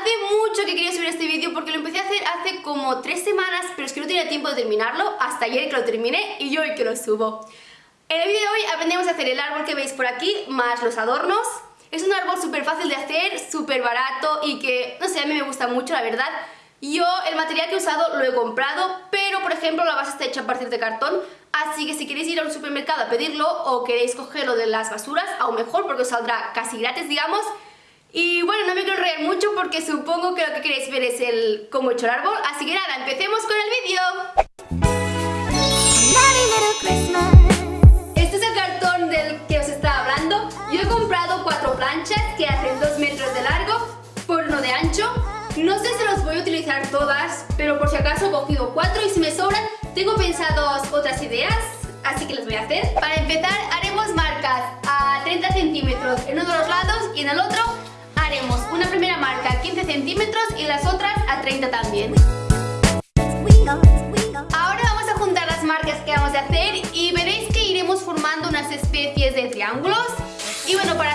Hace mucho que quería subir este vídeo porque lo empecé a hacer hace como tres semanas, pero es que no tenía tiempo de terminarlo, hasta ayer que lo terminé y hoy que lo subo. En el vídeo de hoy aprendemos a hacer el árbol que veis por aquí, más los adornos. Es un árbol súper fácil de hacer, súper barato y que, no sé, a mí me gusta mucho, la verdad. Yo el material que he usado lo he comprado, pero por ejemplo la base está hecha a partir de cartón, así que si queréis ir a un supermercado a pedirlo o queréis cogerlo de las basuras, aún mejor porque os saldrá casi gratis, digamos, y bueno, no me quiero reír mucho porque supongo que lo que queréis ver es el cómo he hecho el árbol, así que nada, empecemos con el vídeo. Este es el cartón del que os estaba hablando. Yo he comprado cuatro planchas que hacen dos metros de largo por uno de ancho. No sé si los voy a utilizar todas, pero por si acaso he cogido cuatro y si me sobran tengo pensados otras ideas, así que las voy a hacer. Para empezar haremos marcas a 30 centímetros en uno de los lados y en el otro haremos una primera marca a 15 centímetros y las otras a 30 también. Ahora vamos a juntar las marcas que vamos a hacer y veréis que iremos formando unas especies de triángulos. Y bueno, para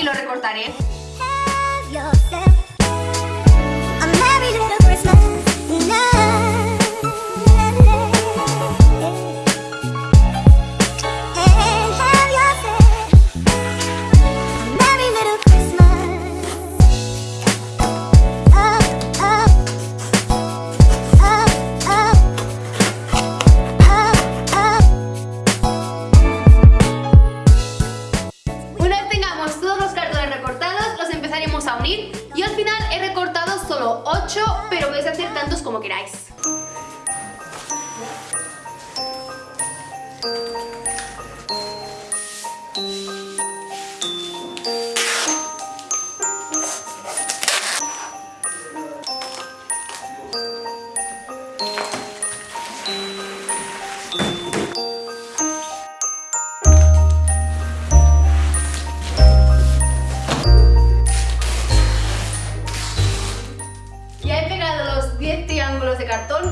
y lo recortaré.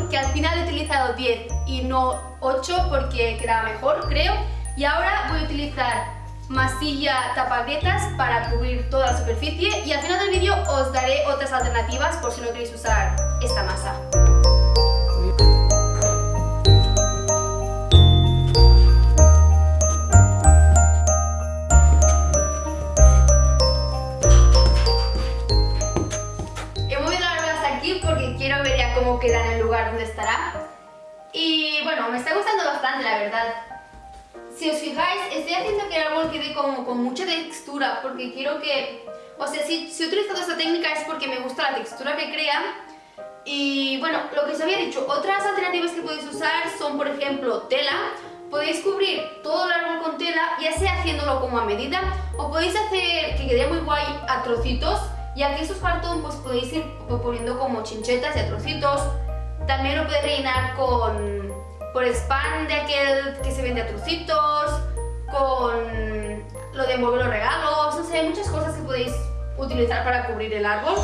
Que al final he utilizado 10 y no 8 porque quedaba mejor, creo. Y ahora voy a utilizar masilla tapagrietas para cubrir toda la superficie y al final del vídeo os daré otras alternativas por si no queréis usar esta masa. Si fijáis, estoy haciendo que el árbol quede como con mucha textura porque quiero que... O sea, si, si he utilizado esta técnica es porque me gusta la textura que crea y bueno, lo que os había dicho, otras alternativas que podéis usar son, por ejemplo, tela. Podéis cubrir todo el árbol con tela, ya sea haciéndolo como a medida, o podéis hacer que quede muy guay a trocitos y aquí estos cartón pues podéis ir poniendo como chinchetas y a trocitos. También lo podéis rellenar con por spam de aquel que se vende a trocitos, con lo de envolver los regalos, no sé, muchas cosas que podéis utilizar para cubrir el árbol.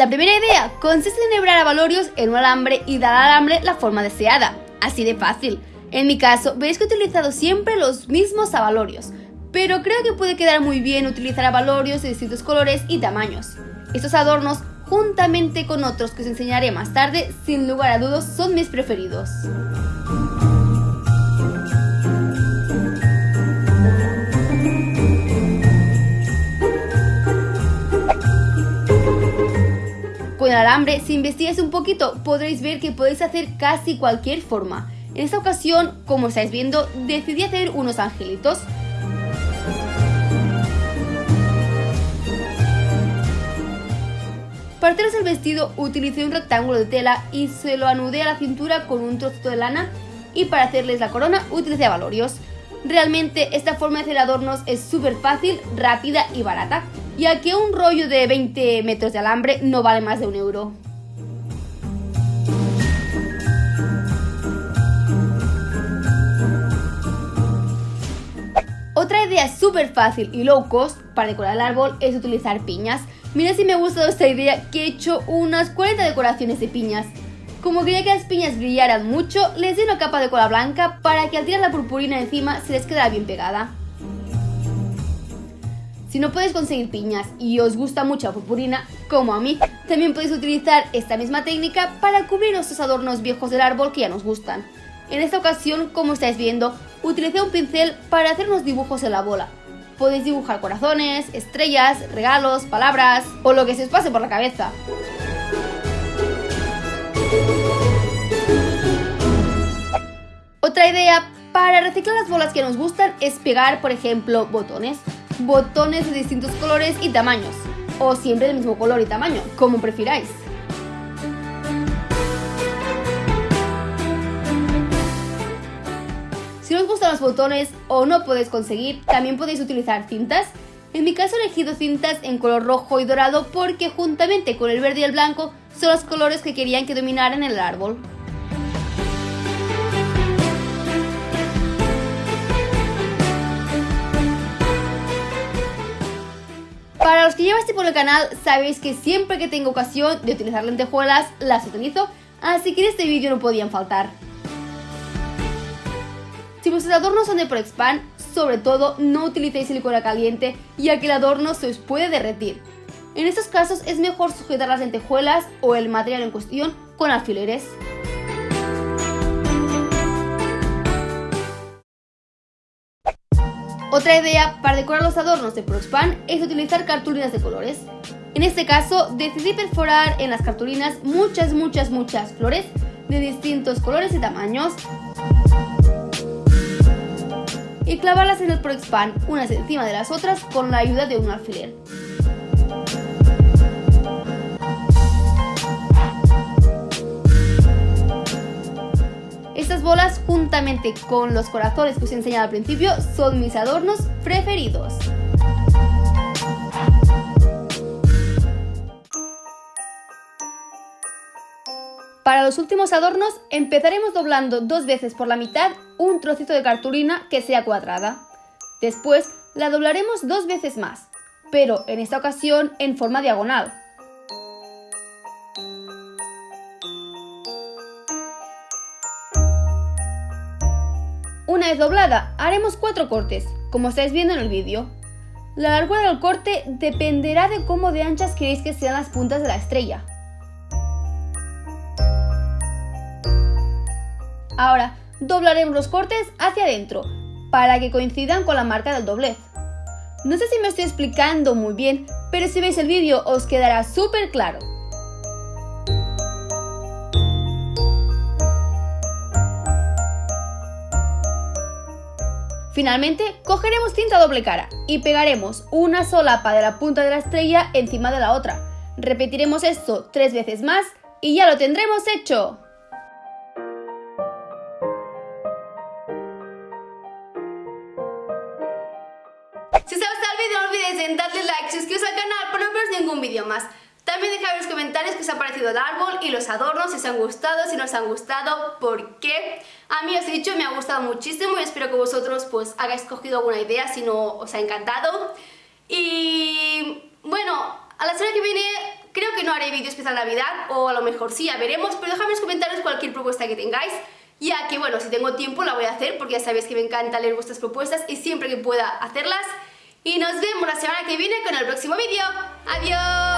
La primera idea consiste en hebrar abalorios en un alambre y dar al alambre la forma deseada. Así de fácil. En mi caso, veis que he utilizado siempre los mismos abalorios, pero creo que puede quedar muy bien utilizar abalorios de distintos colores y tamaños. Estos adornos, juntamente con otros que os enseñaré más tarde, sin lugar a dudas son mis preferidos. Con el alambre, si investigáis un poquito, podréis ver que podéis hacer casi cualquier forma. En esta ocasión, como estáis viendo, decidí hacer unos angelitos. Para haceros el vestido utilicé un rectángulo de tela y se lo anudé a la cintura con un trocito de lana y para hacerles la corona utilicé abalorios. Realmente esta forma de hacer adornos es súper fácil, rápida y barata, ya que un rollo de 20 metros de alambre no vale más de un euro. Otra idea súper fácil y low cost para decorar el árbol es utilizar piñas. Mira si me ha gustado esta idea que he hecho unas 40 decoraciones de piñas. Como quería que las piñas brillaran mucho, les di una capa de cola blanca para que al tirar la purpurina encima se les quedara bien pegada. Si no podéis conseguir piñas y os gusta mucho la purpurina, como a mí, también podéis utilizar esta misma técnica para cubrir estos adornos viejos del árbol que ya nos gustan. En esta ocasión, como estáis viendo, utilicé un pincel para hacer unos dibujos en la bola. Podéis dibujar corazones, estrellas, regalos, palabras o lo que se os pase por la cabeza. Otra idea para reciclar las bolas que nos gustan es pegar, por ejemplo, botones. Botones de distintos colores y tamaños. O siempre del mismo color y tamaño, como prefiráis. Si no os gustan los botones o no podéis conseguir, también podéis utilizar cintas. En mi caso he elegido cintas en color rojo y dorado porque juntamente con el verde y el blanco son los colores que querían que dominaran el árbol. Para los que lleváis por el canal, sabéis que siempre que tengo ocasión de utilizar lentejuelas, las utilizo, así que en este vídeo no podían faltar. Si vuestros adornos son de Proexpan, sobre todo no utilicéis silicona caliente, ya que el adorno se os puede derretir. En estos casos es mejor sujetar las lentejuelas o el material en cuestión con alfileres. Otra idea para decorar los adornos de Proxpan es utilizar cartulinas de colores. En este caso, decidí perforar en las cartulinas muchas, muchas, muchas flores de distintos colores y tamaños y clavarlas en el Proxpan unas encima de las otras con la ayuda de un alfiler. Estas bolas, juntamente con los corazones que os he enseñado al principio, son mis adornos preferidos. Para los últimos adornos empezaremos doblando dos veces por la mitad un trocito de cartulina que sea cuadrada. Después la doblaremos dos veces más, pero en esta ocasión en forma diagonal. Doblada, haremos cuatro cortes, como estáis viendo en el vídeo. La largura del corte dependerá de cómo de anchas queréis que sean las puntas de la estrella. Ahora, doblaremos los cortes hacia adentro, para que coincidan con la marca del doblez. No sé si me estoy explicando muy bien, pero si veis el vídeo os quedará súper claro. Finalmente, cogeremos cinta doble cara y pegaremos una solapa de la punta de la estrella encima de la otra. Repetiremos esto tres veces más y ya lo tendremos hecho. Si os ha gustado el vídeo no olvidéis darle like, suscribiros al canal para no perderos ningún vídeo más. También dejad en los comentarios qué os ha parecido el árbol y los adornos, si os han gustado, si no os han gustado, por qué. A mí os he dicho, me ha gustado muchísimo y espero que vosotros pues hagáis cogido alguna idea si no os ha encantado. Y bueno, a la semana que viene creo que no haré vídeo especial Navidad, o a lo mejor sí, ya veremos, pero dejadme en los comentarios cualquier propuesta que tengáis, ya que bueno, si tengo tiempo la voy a hacer, porque ya sabéis que me encanta leer vuestras propuestas y siempre que pueda hacerlas. Y nos vemos la semana que viene con el próximo vídeo. ¡Adiós!